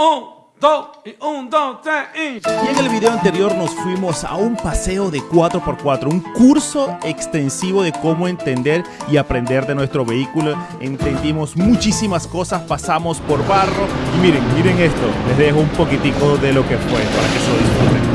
Un, dos, y un, dos, tres, y... Y en el video anterior nos fuimos a un paseo de 4x4, un curso extensivo de cómo entender y aprender de nuestro vehículo. Entendimos muchísimas cosas, pasamos por barro y miren, miren esto, les dejo un poquitico de lo que fue para que se lo disfruten.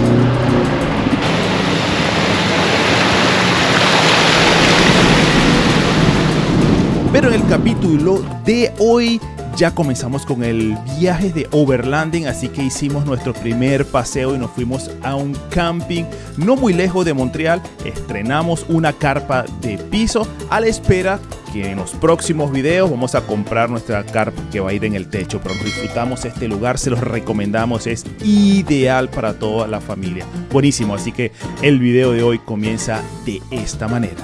Pero en el capítulo de hoy ya comenzamos con el viaje de overlanding, así que hicimos nuestro primer paseo y nos fuimos a un camping no muy lejos de Montreal. Estrenamos una carpa de piso a la espera que en los próximos videos vamos a comprar nuestra carpa que va a ir en el techo. Pero disfrutamos este lugar, se los recomendamos, es ideal para toda la familia. Buenísimo, así que el video de hoy comienza de esta manera.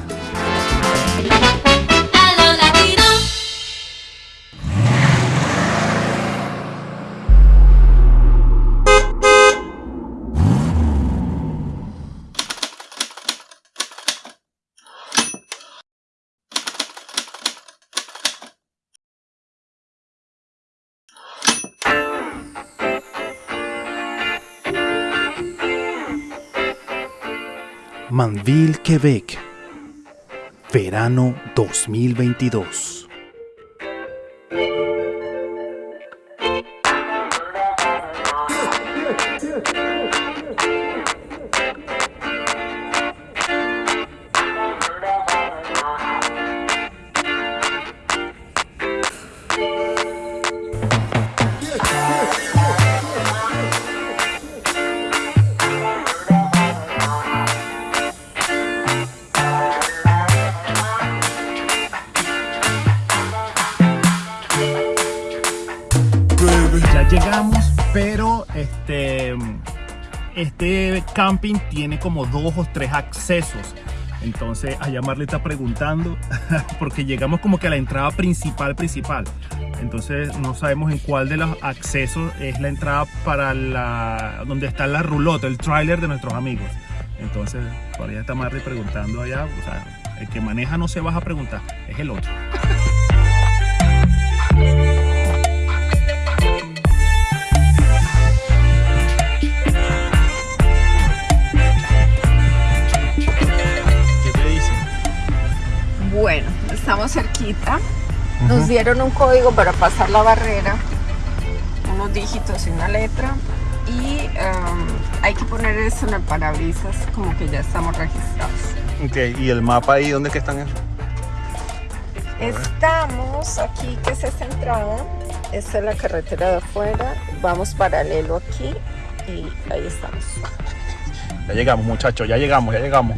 Manville, Quebec. Verano 2022. Llegamos, pero este, este camping tiene como dos o tres accesos. Entonces, allá Marley está preguntando, porque llegamos como que a la entrada principal, principal. Entonces, no sabemos en cuál de los accesos es la entrada para la, donde está la rulota, el trailer de nuestros amigos. Entonces, por allá está Marley preguntando allá, o sea, el que maneja no se baja a preguntar, es el otro. Bueno, estamos cerquita. Nos dieron un código para pasar la barrera, unos dígitos y una letra. Y em, hay que poner eso en el parabrisas, como que ya estamos registrados. Ok, ¿y el mapa ahí dónde que están? Estamos aquí, que es esta entrada. Esta es la carretera de afuera. Vamos paralelo aquí y ahí estamos. Ya llegamos, muchachos, ya llegamos, ya llegamos.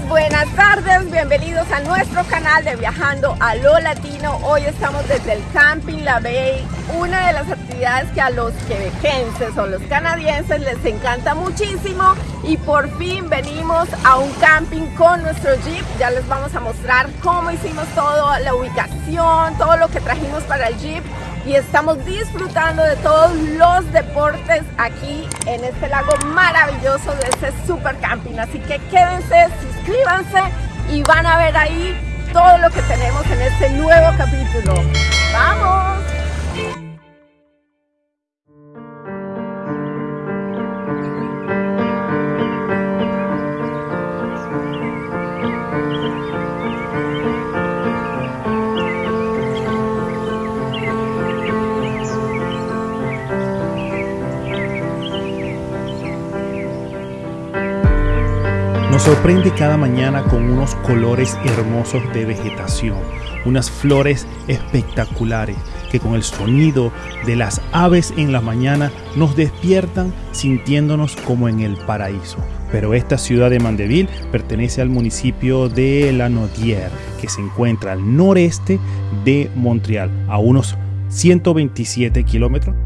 Buenas tardes, bienvenidos a nuestro canal de Viajando a lo Latino. Hoy estamos desde el Camping La Bay, una de las actividades que a los quebequenses o los canadienses les encanta muchísimo y por fin venimos a un camping con nuestro Jeep. Ya les vamos a mostrar cómo hicimos todo, la ubicación, todo lo que trajimos para el Jeep y estamos disfrutando de todos los deportes aquí en este lago maravilloso de este super camping. Así que quédense, suscríbanse y van a ver ahí todo lo que tenemos en este nuevo capítulo. ¡Vamos! Sorprende cada mañana con unos colores hermosos de vegetación, unas flores espectaculares que con el sonido de las aves en la mañana nos despiertan sintiéndonos como en el paraíso. Pero esta ciudad de Mandeville pertenece al municipio de La Naudière, que se encuentra al noreste de Montreal, a unos 127 kilómetros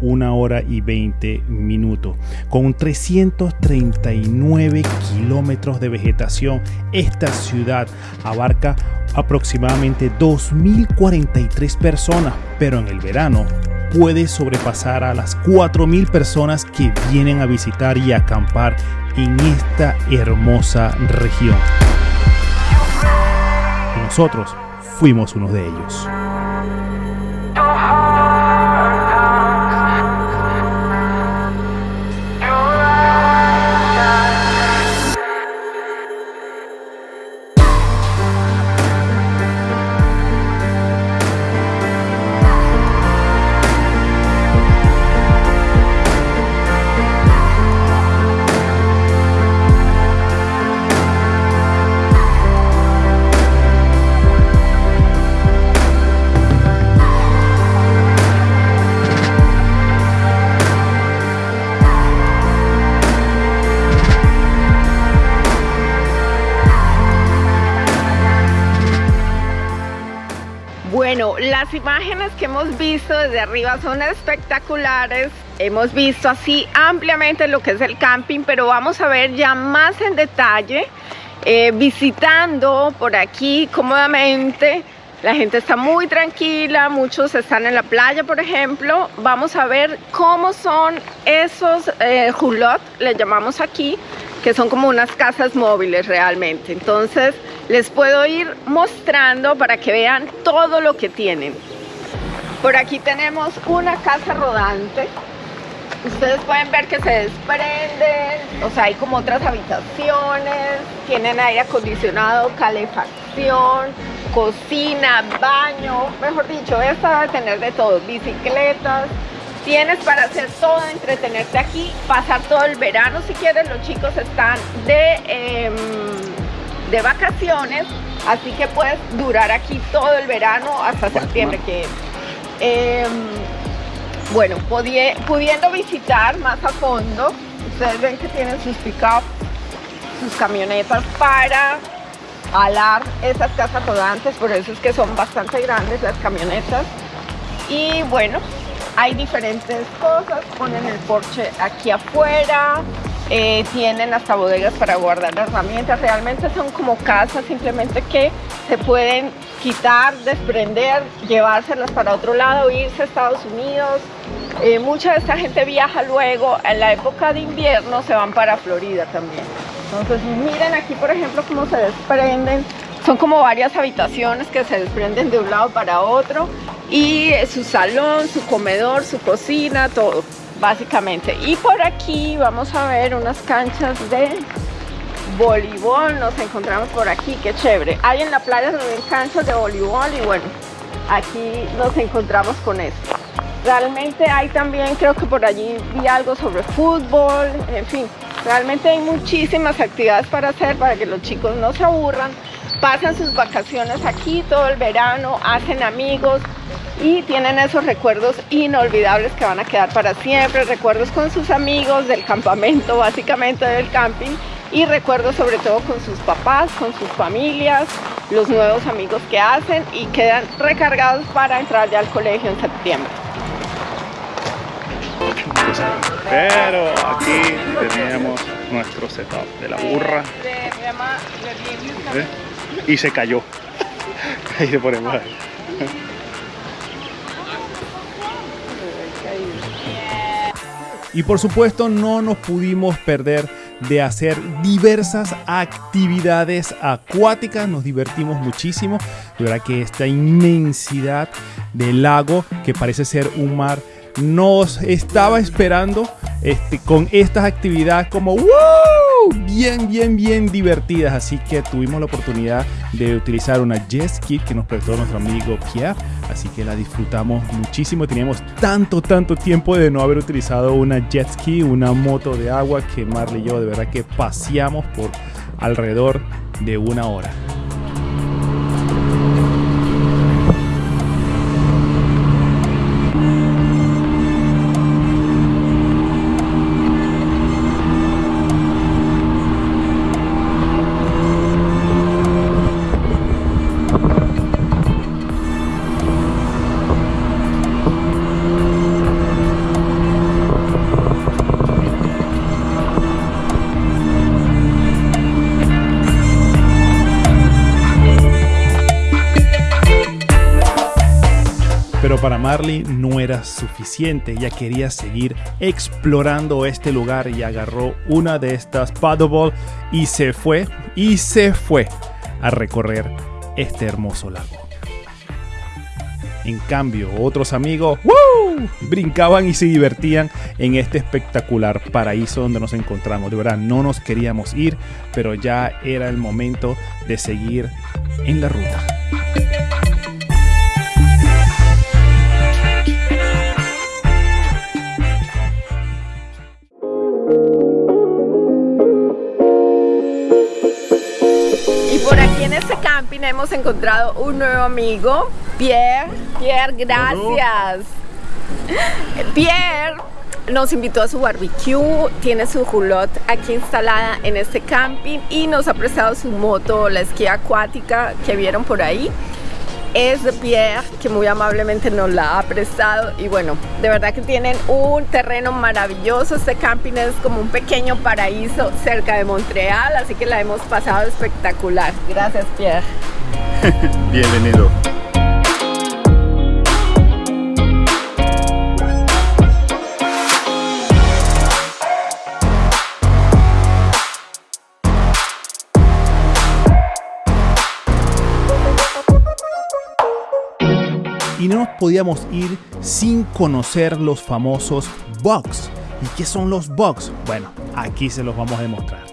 una hora y 20 minutos. Con 339 kilómetros de vegetación, esta ciudad abarca aproximadamente 2.043 personas, pero en el verano puede sobrepasar a las 4.000 personas que vienen a visitar y acampar en esta hermosa región. Nosotros fuimos uno de ellos. Las imágenes que hemos visto desde arriba son espectaculares. Hemos visto así ampliamente lo que es el camping, pero vamos a ver ya más en detalle, eh, visitando por aquí cómodamente. La gente está muy tranquila, muchos están en la playa, por ejemplo. Vamos a ver cómo son esos eh, hulot, le llamamos aquí, que son como unas casas móviles realmente. Entonces les puedo ir mostrando para que vean todo lo que tienen. Por aquí tenemos una casa rodante. Ustedes pueden ver que se desprenden, o sea, hay como otras habitaciones, tienen aire acondicionado, calefacción, cocina, baño, mejor dicho, esta debe tener de todo, bicicletas, Tienes para hacer todo, entretenerte aquí, pasar todo el verano si quieres. Los chicos están de, em, de vacaciones, así que puedes durar aquí todo el verano hasta septiembre que em, bueno, pudiendo visitar más a fondo, ustedes ven que tienen sus pick-up, sus camionetas para alar esas casas rodantes, por eso es que son bastante grandes las camionetas. Y bueno, hay diferentes cosas, ponen el porche aquí afuera, eh, tienen hasta bodegas para guardar herramientas, realmente son como casas simplemente que se pueden quitar, desprender, llevárselas para otro lado, irse a Estados Unidos. Eh, mucha de esta gente viaja luego, en la época de invierno se van para Florida también. Entonces miren aquí por ejemplo cómo se desprenden, son como varias habitaciones que se desprenden de un lado para otro y su salón, su comedor, su cocina, todo básicamente. Y por aquí vamos a ver unas canchas de voleibol, nos encontramos por aquí, qué chévere. Hay en la playa también canchas de voleibol y bueno, aquí nos encontramos con esto. Realmente hay también, creo que por allí vi algo sobre fútbol, en fin, realmente hay muchísimas actividades para hacer para que los chicos no se aburran, pasan sus vacaciones aquí todo el verano, hacen amigos, y tienen esos recuerdos inolvidables que van a quedar para siempre, recuerdos con sus amigos del campamento, básicamente del camping, y recuerdos sobre todo con sus papás, con sus familias, los nuevos amigos que hacen y quedan recargados para entrar ya al colegio en septiembre. Pero aquí tenemos nuestro setup de la burra. ¿Eh? Y se cayó. Ahí se ponemos ahí. Y por supuesto no nos pudimos perder de hacer diversas actividades acuáticas, nos divertimos muchísimo, de verdad que esta inmensidad del lago que parece ser un mar nos estaba esperando este, con estas actividades como ¡Woo! Bien, bien, bien divertidas. Así que tuvimos la oportunidad de utilizar una jet ski que nos prestó nuestro amigo Pierre. Así que la disfrutamos muchísimo. Teníamos tanto, tanto tiempo de no haber utilizado una jet ski, una moto de agua que Marley y yo de verdad que paseamos por alrededor de una hora. No era suficiente, ella quería seguir explorando este lugar y agarró una de estas paddleball y se fue, y se fue a recorrer este hermoso lago. En cambio, otros amigos brincaban y se divertían en este espectacular paraíso donde nos encontramos. De verdad, no nos queríamos ir, pero ya era el momento de seguir en la ruta. Hemos encontrado un nuevo amigo, Pierre. Pierre, gracias. Pierre nos invitó a su barbecue, tiene su roulotte aquí instalada en este camping y nos ha prestado su moto, la esquía acuática que vieron por ahí. Es de Pierre, que muy amablemente nos la ha prestado y bueno, de verdad que tienen un terreno maravilloso. Este camping es como un pequeño paraíso cerca de Montreal, así que la hemos pasado espectacular. Gracias Pierre. Bienvenido. y no nos podíamos ir sin conocer los famosos bugs. ¿Y qué son los bugs? Bueno, aquí se los vamos a demostrar.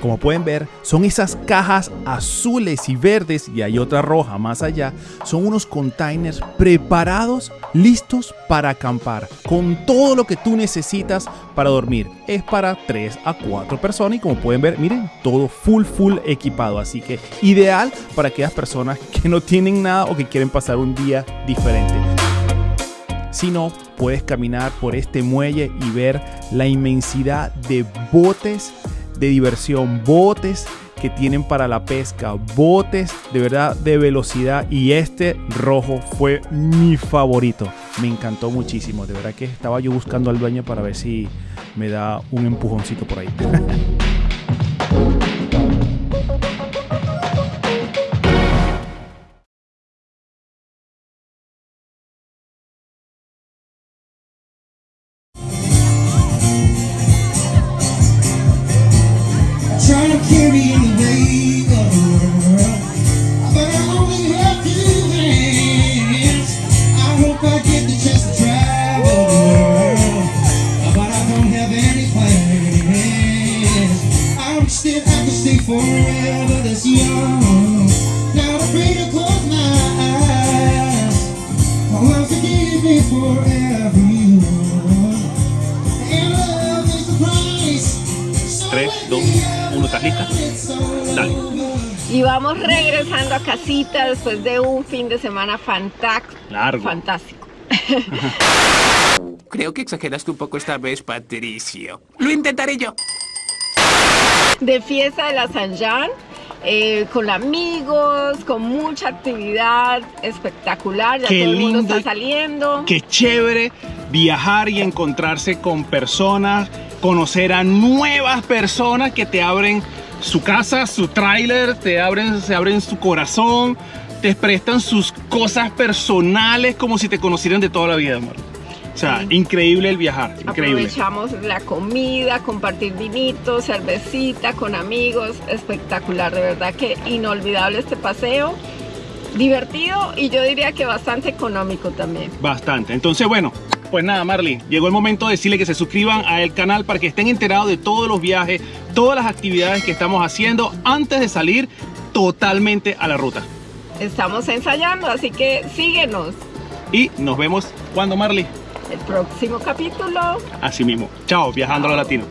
Como pueden ver, son esas cajas azules y verdes y hay otra roja más allá. Son unos containers preparados, listos para acampar, con todo lo que tú necesitas para dormir. Es para 3 a 4 personas y como pueden ver, miren, todo full full equipado. Así que ideal para aquellas personas que no tienen nada o que quieren pasar un día diferente. Si no, puedes caminar por este muelle y ver la inmensidad de botes de diversión, botes que tienen para la pesca, botes de verdad de velocidad y este rojo fue mi favorito. Me encantó muchísimo, de verdad que estaba yo buscando al dueño para ver si me da un empujoncito por ahí. But I only have two hands. I hope I get the chance to travel the world, but I don't have any plans. I wish that I stay forever this young. Not afraid to close my eyes. Oh, forgive me for 3, 2, 1, ¿estás lista? Dale. Y vamos regresando a casita después de un fin de semana fantac- Largo. fantástico. Creo que exageraste un poco esta vez, Patricio. Lo intentaré yo. De fiesta de la San Jean, eh, con amigos, con mucha actividad espectacular. Ya Qué todo el mundo lindo. está saliendo. Qué chévere viajar y encontrarse con personas, conocer a nuevas personas que te abren su casa, su tráiler, te abren, se abren su corazón, te prestan sus cosas personales como si te conocieran de toda la vida, amor. O sea, Sí. increíble el viajar, increíble. Aprovechamos la comida, compartir vinito, cervecita con amigos, espectacular, de verdad que inolvidable este paseo, divertido y yo diría que bastante económico también. Bastante. Entonces, bueno, pues nada, Marley, llegó el momento de decirle que se suscriban al canal para que estén enterados de todos los viajes, todas las actividades que estamos haciendo antes de salir totalmente a la ruta. Estamos ensayando, así que síguenos. Y nos vemos cuando, Marley. El próximo capítulo. Así mismo. Chao, viajando a lo latino.